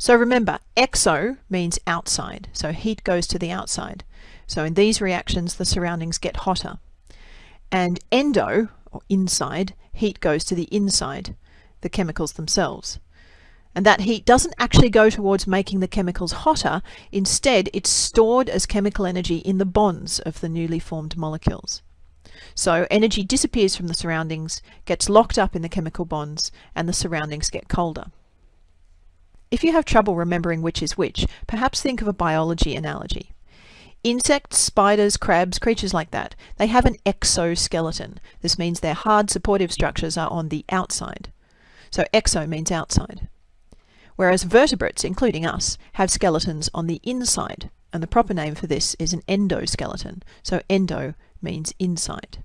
So remember, exo means outside, so heat goes to the outside. So in these reactions, the surroundings get hotter. And endo, or inside, heat goes to the inside, the chemicals themselves. And that heat doesn't actually go towards making the chemicals hotter, instead it's stored as chemical energy in the bonds of the newly formed molecules. So energy disappears from the surroundings, gets locked up in the chemical bonds, and the surroundings get colder. If you have trouble remembering which is which, perhaps think of a biology analogy. Insects, spiders, crabs, creatures like that, they have an exoskeleton. This means their hard supportive structures are on the outside. So exo means outside. Whereas vertebrates, including us, have skeletons on the inside, and the proper name for this is an endoskeleton. So endo means inside.